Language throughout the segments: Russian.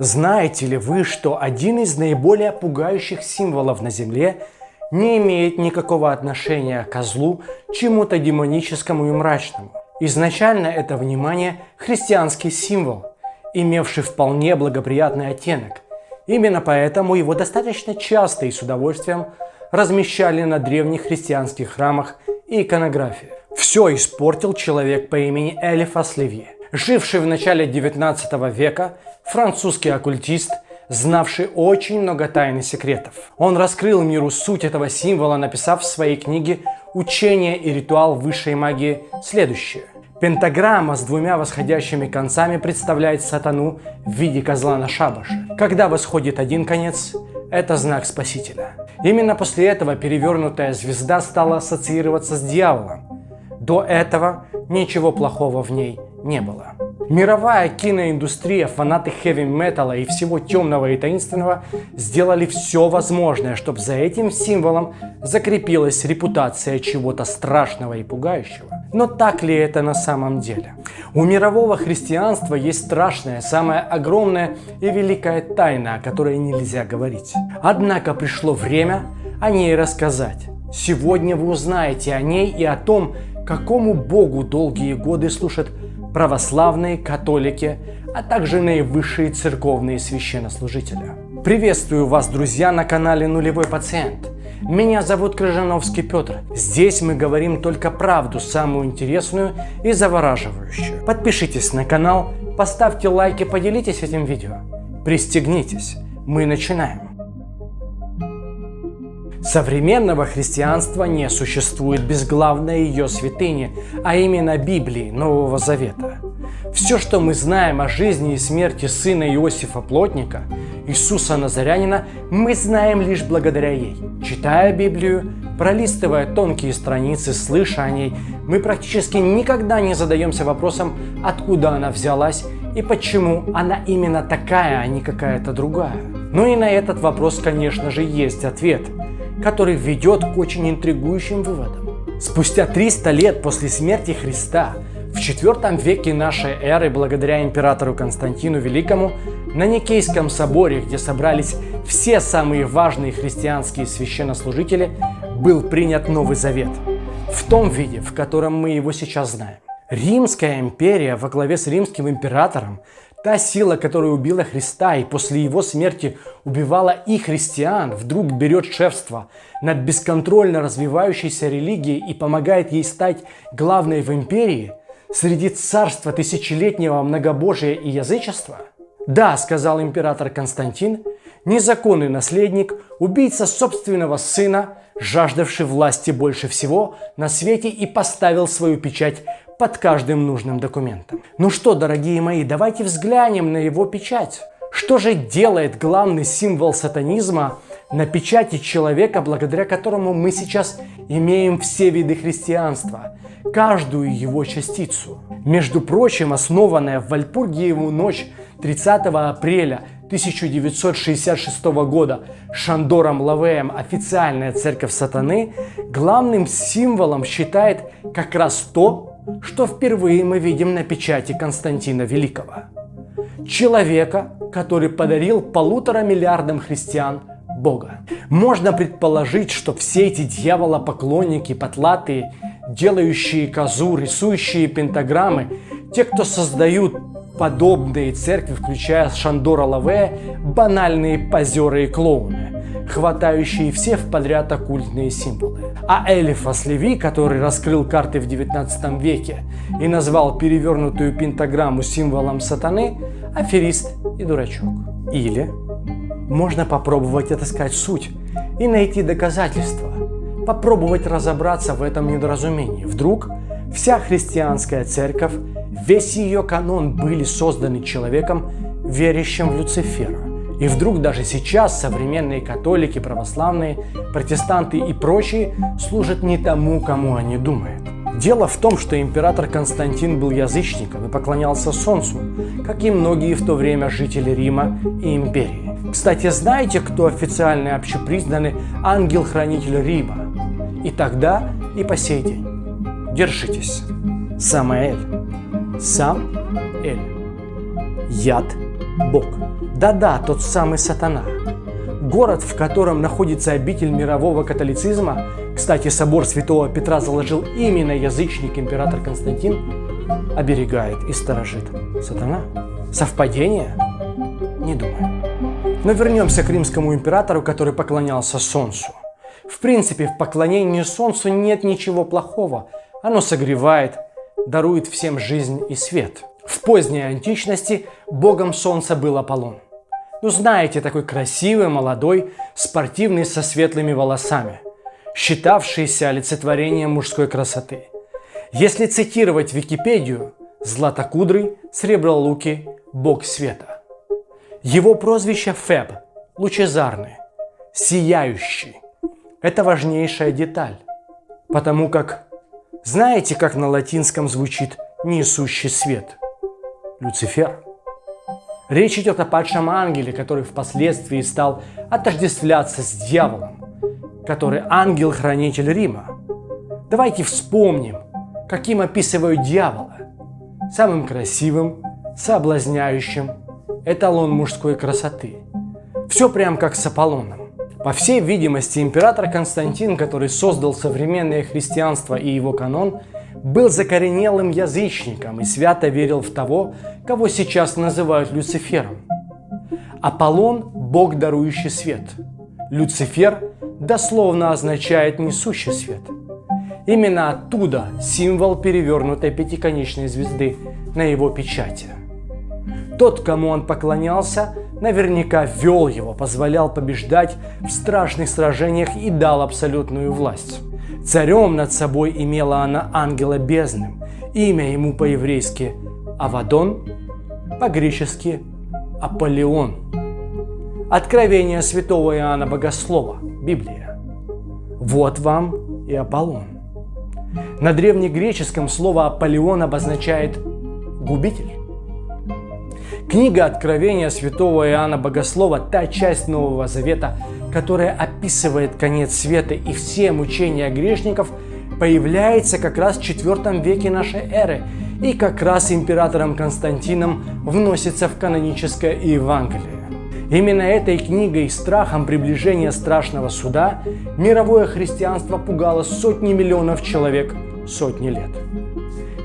Знаете ли вы, что один из наиболее пугающих символов на Земле не имеет никакого отношения к козлу, чему-то демоническому и мрачному? Изначально это внимание христианский символ, имевший вполне благоприятный оттенок. Именно поэтому его достаточно часто и с удовольствием размещали на древних христианских храмах и иконографии. Все испортил человек по имени Элифас Леви, живший в начале 19 века, французский оккультист, знавший очень много тайн и секретов. Он раскрыл миру суть этого символа, написав в своей книге «Учение и ритуал высшей магии» следующее. Пентаграмма с двумя восходящими концами представляет сатану в виде козла на шабаше. Когда восходит один конец, это знак Спасителя. Именно после этого перевернутая звезда стала ассоциироваться с дьяволом. До этого ничего плохого в ней не было. Мировая киноиндустрия, фанаты хэви-металла и всего темного и таинственного сделали все возможное, чтобы за этим символом закрепилась репутация чего-то страшного и пугающего. Но так ли это на самом деле? У мирового христианства есть страшная, самая огромная и великая тайна, о которой нельзя говорить. Однако пришло время о ней рассказать. Сегодня вы узнаете о ней и о том, какому Богу долгие годы служат православные, католики, а также наивысшие церковные священнослужители. Приветствую вас, друзья, на канале Нулевой Пациент. Меня зовут Крыжановский Петр. Здесь мы говорим только правду, самую интересную и завораживающую. Подпишитесь на канал, поставьте лайк и поделитесь этим видео. Пристегнитесь, мы начинаем. Современного христианства не существует без главной ее святыни, а именно Библии Нового Завета. Все, что мы знаем о жизни и смерти сына Иосифа Плотника, Иисуса Назарянина, мы знаем лишь благодаря ей. Читая Библию, пролистывая тонкие страницы, слыша о ней, мы практически никогда не задаемся вопросом, откуда она взялась и почему она именно такая, а не какая-то другая. Ну и на этот вопрос, конечно же, есть ответ – который ведет к очень интригующим выводам. Спустя 300 лет после смерти Христа, в IV веке нашей эры, благодаря императору Константину Великому, на Никейском соборе, где собрались все самые важные христианские священнослужители, был принят Новый Завет, в том виде, в котором мы его сейчас знаем. Римская империя во главе с римским императором Та сила, которая убила Христа и после его смерти убивала и христиан, вдруг берет шефство над бесконтрольно развивающейся религией и помогает ей стать главной в империи среди царства тысячелетнего многобожия и язычества? Да, сказал император Константин, незаконный наследник, убийца собственного сына, жаждавший власти больше всего на свете и поставил свою печать под каждым нужным документом. Ну что, дорогие мои, давайте взглянем на его печать. Что же делает главный символ сатанизма на печати человека, благодаря которому мы сейчас имеем все виды христианства, каждую его частицу? Между прочим, основанная в Вальпургиеву ночь 30 апреля 1966 года Шандором Лавеем официальная церковь сатаны главным символом считает как раз то, что впервые мы видим на печати Константина Великого. Человека, который подарил полутора миллиардам христиан Бога. Можно предположить, что все эти дьяволопоклонники, потлатые, делающие козу, рисующие пентаграммы, те, кто создают подобные церкви, включая Шандора Лаве, банальные позеры и клоуны хватающие все в подряд оккультные символы. А Элифас Леви, который раскрыл карты в 19 веке и назвал перевернутую пентаграмму символом сатаны, аферист и дурачок. Или можно попробовать отыскать суть и найти доказательства, попробовать разобраться в этом недоразумении. Вдруг вся христианская церковь, весь ее канон были созданы человеком, верящим в Люцифера. И вдруг даже сейчас современные католики, православные, протестанты и прочие служат не тому, кому они думают. Дело в том, что император Константин был язычником и поклонялся Солнцу, как и многие в то время жители Рима и империи. Кстати, знаете, кто официально общепризнанный ангел-хранитель Рима? И тогда, и по сей день. Держитесь. Самаэль. Сам Эль. Яд Бог. Да-да, тот самый сатана. Город, в котором находится обитель мирового католицизма, кстати, собор святого Петра заложил именно язычник император Константин, оберегает и сторожит сатана. Совпадение? Не думаю. Но вернемся к римскому императору, который поклонялся солнцу. В принципе, в поклонении солнцу нет ничего плохого. Оно согревает, дарует всем жизнь и свет. В поздней античности богом солнца был Аполлон. Ну знаете, такой красивый, молодой, спортивный, со светлыми волосами, считавшийся олицетворением мужской красоты. Если цитировать Википедию, Златокудрый, Сребролукий, бог света. Его прозвище Феб, лучезарный, сияющий. Это важнейшая деталь, потому как знаете, как на латинском звучит несущий свет? Люцифер. Речь идет о падшем ангеле, который впоследствии стал отождествляться с дьяволом, который ангел-хранитель Рима. Давайте вспомним, каким описывают дьявола. Самым красивым, соблазняющим, эталон мужской красоты. Все прям как с Аполлоном. По всей видимости, император Константин, который создал современное христианство и его канон, был закоренелым язычником и свято верил в того, кого сейчас называют Люцифером. Аполлон – бог, дарующий свет. Люцифер дословно означает «несущий свет». Именно оттуда символ перевернутой пятиконечной звезды на его печати. Тот, кому он поклонялся, наверняка вел его, позволял побеждать в страшных сражениях и дал абсолютную власть. Царем над собой имела она ангела бездным. Имя ему по-еврейски Авадон, по-гречески Аполеон. Откровение святого Иоанна Богослова, Библия. Вот вам и Аполлон. На древнегреческом слово Аполеон обозначает «губитель». Книга Откровения святого Иоанна Богослова – та часть Нового Завета, которая описывает конец света и все мучения грешников, появляется как раз в IV веке нашей эры и как раз императором Константином вносится в каноническое Евангелие. Именно этой книгой страхом приближения страшного суда мировое христианство пугало сотни миллионов человек сотни лет.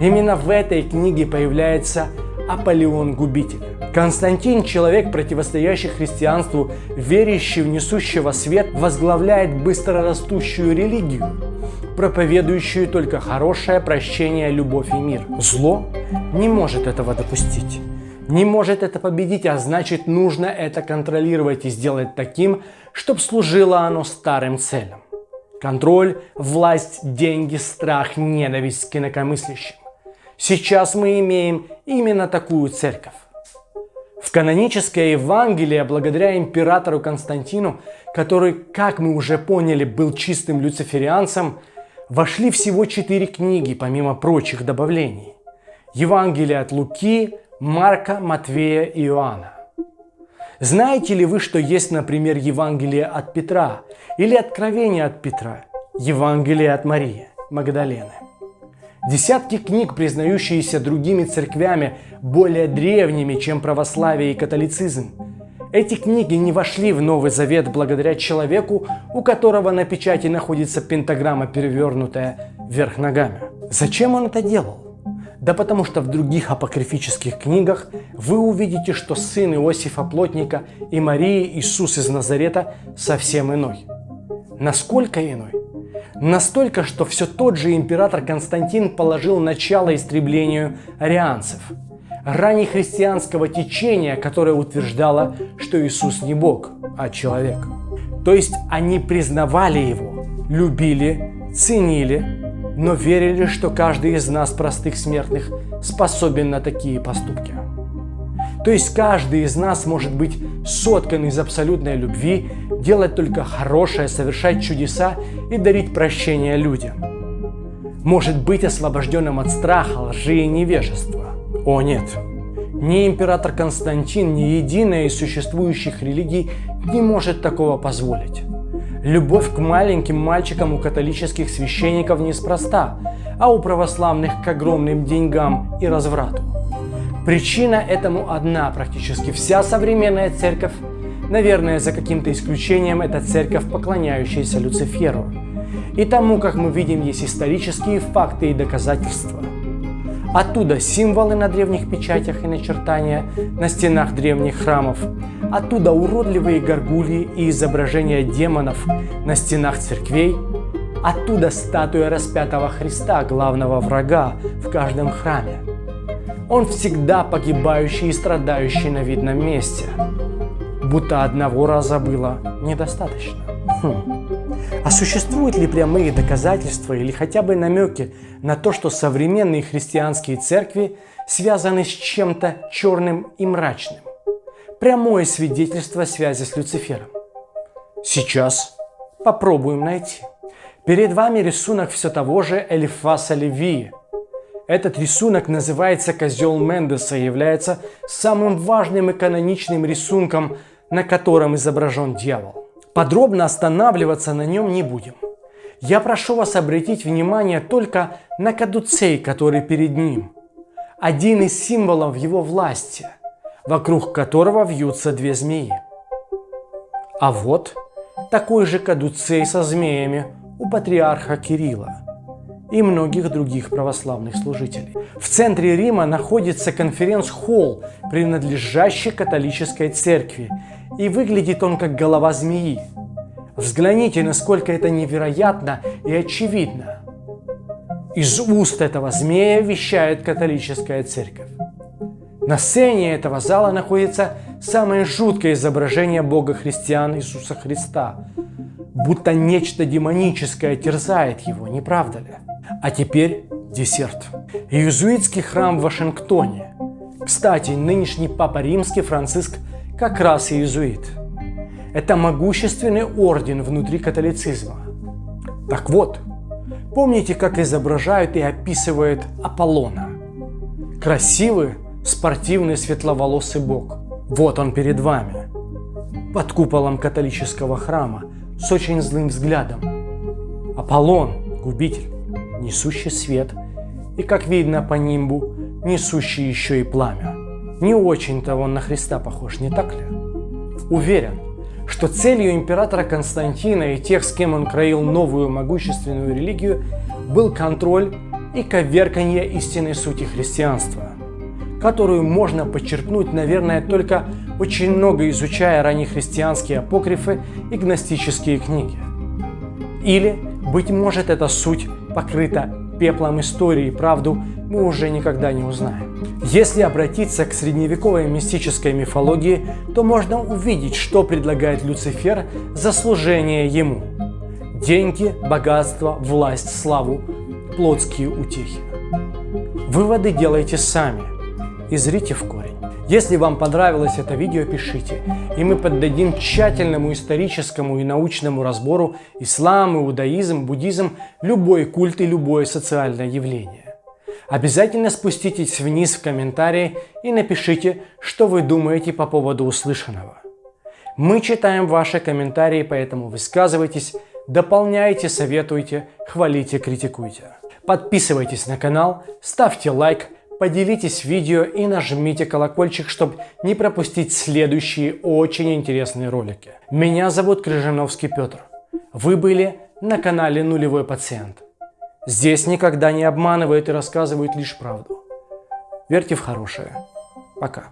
Именно в этой книге появляется Аполеон Губитель. Константин, человек, противостоящий христианству, верящий в несущего свет, возглавляет быстрорастущую религию, проповедующую только хорошее прощение, любовь и мир. Зло не может этого допустить, не может это победить, а значит нужно это контролировать и сделать таким, чтобы служило оно старым целям. Контроль, власть, деньги, страх, ненависть к инакомыслящим. Сейчас мы имеем именно такую церковь. В каноническое Евангелие, благодаря императору Константину, который, как мы уже поняли, был чистым люциферианцем, вошли всего четыре книги, помимо прочих добавлений. Евангелие от Луки, Марка, Матвея и Иоанна. Знаете ли вы, что есть, например, Евангелие от Петра или Откровение от Петра, Евангелие от Марии, Магдалены? Десятки книг, признающиеся другими церквями более древними, чем православие и католицизм. Эти книги не вошли в Новый Завет благодаря человеку, у которого на печати находится пентаграмма, перевернутая вверх ногами. Зачем он это делал? Да потому что в других апокрифических книгах вы увидите, что сын Иосифа Плотника и Марии Иисус из Назарета совсем иной. Насколько иной? Настолько, что все тот же император Константин положил начало истреблению арианцев, раннехристианского течения, которое утверждало, что Иисус не Бог, а человек. То есть они признавали Его, любили, ценили, но верили, что каждый из нас, простых смертных, способен на такие поступки. То есть каждый из нас может быть соткан из абсолютной любви, делать только хорошее, совершать чудеса и дарить прощение людям. Может быть освобожденным от страха, лжи и невежества. О нет! Ни император Константин, ни единая из существующих религий не может такого позволить. Любовь к маленьким мальчикам у католических священников неспроста, а у православных к огромным деньгам и разврату. Причина этому одна, практически вся современная церковь, наверное, за каким-то исключением, это церковь, поклоняющаяся Люциферу. И тому, как мы видим, есть исторические факты и доказательства. Оттуда символы на древних печатях и начертания на стенах древних храмов. Оттуда уродливые горгульи и изображения демонов на стенах церквей. Оттуда статуя распятого Христа, главного врага в каждом храме. Он всегда погибающий и страдающий на видном месте. Будто одного раза было недостаточно. Хм. А существуют ли прямые доказательства или хотя бы намеки на то, что современные христианские церкви связаны с чем-то черным и мрачным? Прямое свидетельство связи с Люцифером. Сейчас попробуем найти. Перед вами рисунок все того же Элифаса Левии. Этот рисунок называется «Козел Мендеса» и является самым важным и каноничным рисунком, на котором изображен дьявол. Подробно останавливаться на нем не будем. Я прошу вас обратить внимание только на кадуцей, который перед ним. Один из символов его власти, вокруг которого вьются две змеи. А вот такой же кадуцей со змеями у патриарха Кирилла и многих других православных служителей. В центре Рима находится конференц-холл, принадлежащий католической церкви, и выглядит он как голова змеи. Взгляните, насколько это невероятно и очевидно. Из уст этого змея вещает католическая церковь. На сцене этого зала находится самое жуткое изображение Бога христиан Иисуса Христа, будто нечто демоническое терзает его, не правда ли? А теперь десерт. Иезуитский храм в Вашингтоне. Кстати, нынешний папа римский Франциск как раз иезуит. Это могущественный орден внутри католицизма. Так вот, помните, как изображают и описывают Аполлона? Красивый, спортивный, светловолосый бог. Вот он перед вами. Под куполом католического храма с очень злым взглядом. Аполлон, губитель, несущий свет, и, как видно по нимбу, несущий еще и пламя. Не очень-то он на Христа похож, не так ли? Уверен, что целью императора Константина и тех, с кем он кроил новую могущественную религию, был контроль и коверканье истинной сути христианства, которую можно подчеркнуть, наверное, только очень много изучая раннехристианские апокрифы и гностические книги. Или, быть может, эта суть покрыта пеплом истории, правду мы уже никогда не узнаем. Если обратиться к средневековой мистической мифологии, то можно увидеть, что предлагает Люцифер за служение ему. Деньги, богатство, власть, славу, плотские утехи. Выводы делайте сами и зрите в корень. Если вам понравилось это видео, пишите, и мы поддадим тщательному историческому и научному разбору ислам, иудаизм, буддизм, любой культ и любое социальное явление. Обязательно спуститесь вниз в комментарии и напишите, что вы думаете по поводу услышанного. Мы читаем ваши комментарии, поэтому высказывайтесь, дополняйте, советуйте, хвалите, критикуйте. Подписывайтесь на канал, ставьте лайк, поделитесь видео и нажмите колокольчик, чтобы не пропустить следующие очень интересные ролики. Меня зовут Крыжиновский Петр. Вы были на канале Нулевой Пациент. Здесь никогда не обманывают и рассказывают лишь правду. Верьте в хорошее. Пока.